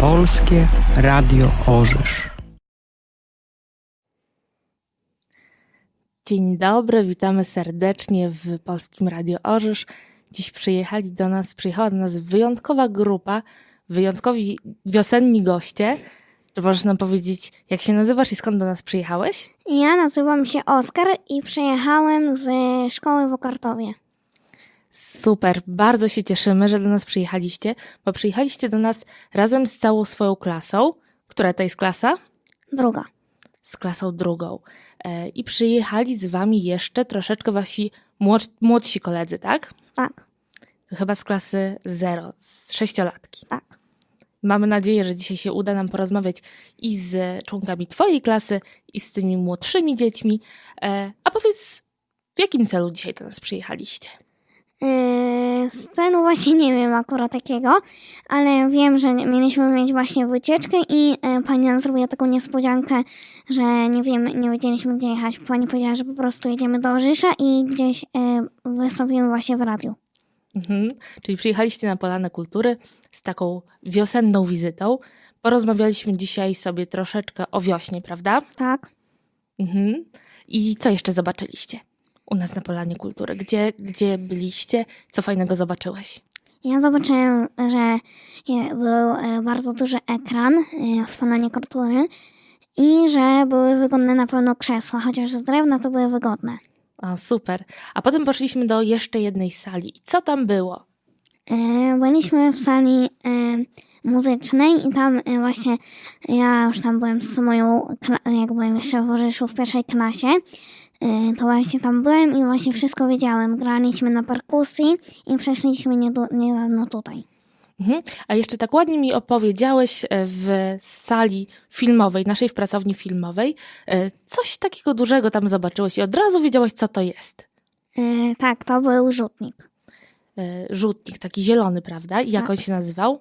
Polskie Radio Orzysz. Dzień dobry, witamy serdecznie w Polskim Radio Orzysz. Dziś przyjechali do nas, przyjechała do nas wyjątkowa grupa, wyjątkowi wiosenni goście. Czy możesz nam powiedzieć, jak się nazywasz i skąd do nas przyjechałeś? Ja nazywam się Oskar i przyjechałem z szkoły w Okartowie. Super, bardzo się cieszymy, że do nas przyjechaliście, bo przyjechaliście do nas razem z całą swoją klasą. Która to jest klasa? Druga. Z klasą drugą. E, I przyjechali z wami jeszcze troszeczkę wasi młodsi, młodsi koledzy, tak? Tak, To chyba z klasy zero, z sześciolatki. tak. Mamy nadzieję, że dzisiaj się uda nam porozmawiać i z członkami Twojej klasy, i z tymi młodszymi dziećmi. E, a powiedz, w jakim celu dzisiaj do nas przyjechaliście? Yy, z celu właśnie nie wiem akurat takiego, ale wiem, że mieliśmy mieć właśnie wycieczkę i yy, pani nam zrobiła taką niespodziankę, że nie wiemy, nie wiedzieliśmy gdzie jechać. Pani powiedziała, że po prostu jedziemy do Orzysza i gdzieś yy, wystąpimy właśnie w radiu. Mhm. Czyli przyjechaliście na Polanę Kultury z taką wiosenną wizytą. Porozmawialiśmy dzisiaj sobie troszeczkę o wiośnie, prawda? Tak. Mhm. I co jeszcze zobaczyliście u nas na Polanie Kultury? Gdzie, gdzie byliście? Co fajnego zobaczyłeś? Ja zobaczyłem, że był e, bardzo duży ekran e, w Polanie Kultury i że były wygodne na pewno krzesła, chociaż z drewna to były wygodne. O, super. A potem poszliśmy do jeszcze jednej sali. I co tam było? E, Byliśmy w sali muzycznej i tam właśnie ja już tam byłem z moją, jak byłem jeszcze w Orzyszu w pierwszej klasie, to właśnie tam byłem i właśnie wszystko wiedziałem. Graliśmy na perkusji i przeszliśmy niedawno tutaj. Mhm. A jeszcze tak ładnie mi opowiedziałeś e, w sali filmowej, naszej w pracowni filmowej, e, coś takiego dużego tam zobaczyłeś i od razu wiedziałeś, co to jest. E, Tak, to był rzutnik. E, Rzutnik, taki zielony, prawda? I jak Tak. on się nazywał?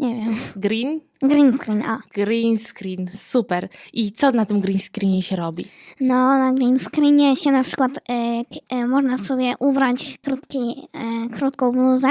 Nie wiem. Green? Green screen, a. Green screen, super. I co na tym green screenie się robi? No, na green screenie się na przykład e, e, można sobie ubrać krótki, e, krótką bluzę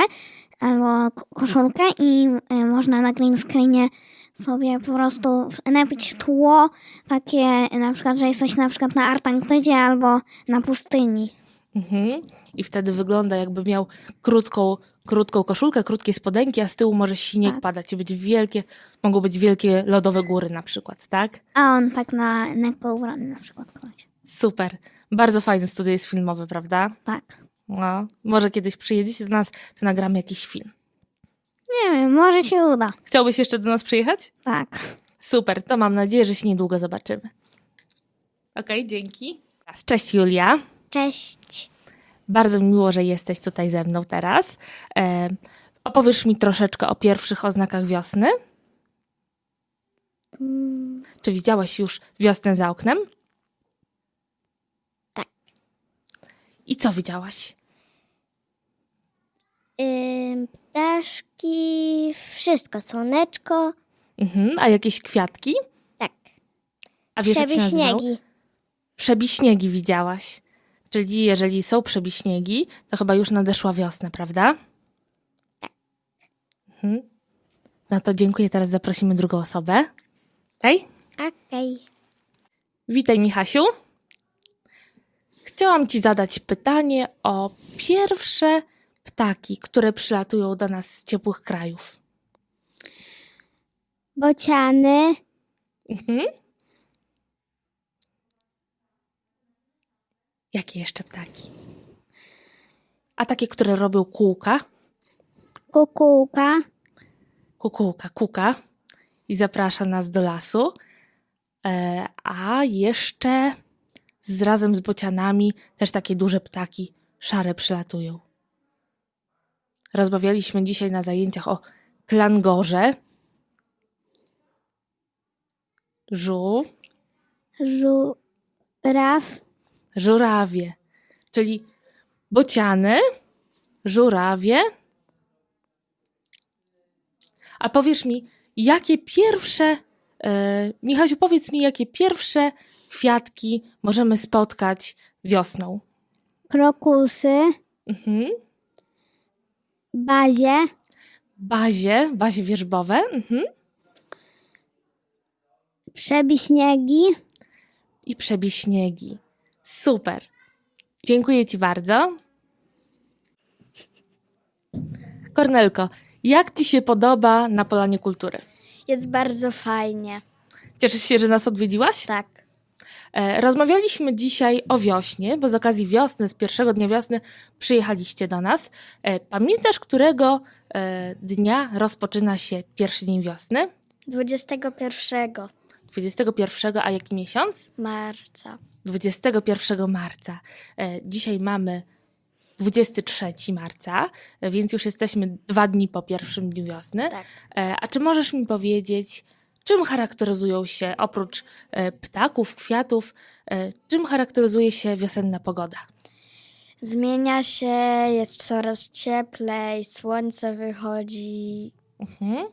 albo koszulkę i e, można na green screenie sobie po prostu napić tło takie na przykład, że jesteś na przykład na Antarktydzie albo na pustyni. Mhm. I wtedy wygląda jakby miał krótką, krótką koszulkę, krótkie spodenki, a z tyłu może śnieg Tak. padać i być wielkie, mogą być wielkie lodowe góry na przykład, tak? A on tak na lekko ubrany na przykład koleś. Super. Bardzo fajny studio jest filmowe, prawda? Tak. No, może kiedyś przyjedziecie do nas, to nagramy jakiś film. Nie wiem, może się uda. Chciałbyś jeszcze do nas przyjechać? Tak. Super, to mam nadzieję, że się niedługo zobaczymy. Okej, dzięki. Cześć Julia. Cześć. Bardzo mi miło, że jesteś tutaj ze mną teraz. E, opowiesz mi troszeczkę o pierwszych oznakach wiosny? Czy widziałaś już wiosnę za oknem? Tak. I co widziałaś? ptaszki, wszystko, słoneczko. Mhm. A jakieś kwiatki? Tak. A wiesz, jak? Przebiśniegi. Przebiśniegi widziałaś. Czyli jeżeli są przebiśniegi, to chyba już nadeszła wiosna, prawda? Tak. Mhm. No to dziękuję. Teraz zaprosimy drugą osobę. Hej. Okej. Witaj, Michasiu. Chciałam Ci zadać pytanie o pierwsze ptaki, które przylatują do nas z ciepłych krajów. Bociany, Mhm. Jakie jeszcze ptaki? A takie, które robią kółka, kukułka, kukułka, kuka i zaprasza nas do lasu. E, a jeszcze z, razem z bocianami też takie duże ptaki szare przylatują. Rozmawialiśmy dzisiaj na zajęciach o klangorze, żu, żuraw, żurawie, czyli bociany, żurawie. A powiesz mi, jakie pierwsze, e, Michasiu, powiedz mi, jakie pierwsze kwiatki możemy spotkać wiosną? krokusy, Mhm. bazie, bazie, bazie wierzbowe. Mhm. Przebiśniegi. I przebij śniegi. Super. Dziękuję Ci bardzo. Kornelko, jak Ci się podoba na Polanie Kultury? Jest bardzo fajnie. Cieszysz się, że nas odwiedziłaś? Tak. E, Rozmawialiśmy dzisiaj o wiośnie, bo z okazji wiosny, z pierwszego dnia wiosny przyjechaliście do nas. E, Pamiętasz, którego e, dnia rozpoczyna się pierwszy dzień wiosny? 21 21, a jaki miesiąc? marca. 21 marca. E, Dzisiaj mamy 23 marca, e, więc już jesteśmy dwa dni po pierwszym dniu wiosny. Tak. E, A czy możesz mi powiedzieć, czym charakteryzują się oprócz ptaków, kwiatów, czym charakteryzuje się wiosenna pogoda? Zmienia się, jest coraz cieplej, słońce wychodzi. Mhm.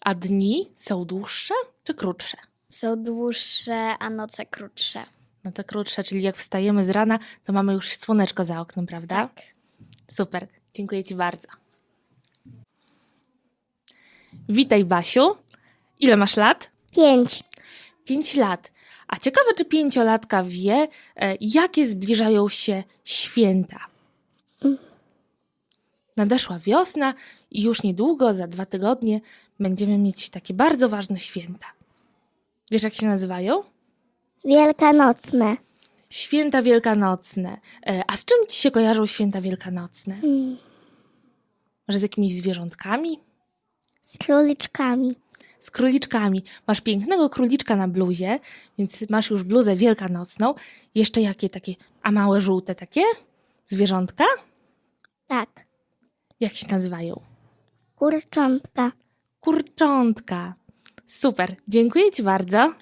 A dni są dłuższe czy krótsze? Są dłuższe, a noce krótsze. No to krótsze, czyli jak wstajemy z rana, to mamy już słoneczko za oknem, prawda? Tak. Super, dziękuję Ci bardzo. Witaj, Basiu. Ile masz lat? Pięć. Pięć lat. A ciekawe, czy pięciolatka wie, e, jakie zbliżają się święta. Nadeszła wiosna i już niedługo, za dwa tygodnie, będziemy mieć takie bardzo ważne święta. Wiesz, jak się nazywają? Wielkanocne. Święta wielkanocne. E, A z czym ci się kojarzą święta wielkanocne? Może z jakimiś zwierzątkami? Z króliczkami. Z króliczkami. Masz pięknego króliczka na bluzie, więc masz już bluzę wielkanocną. Jeszcze jakie takie, a małe żółte takie? Zwierzątka? Tak. Jak się nazywają? Kurczątka. Kurczątka. Super, dziękuję Ci bardzo.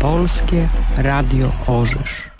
Polskie Radio Orzysz.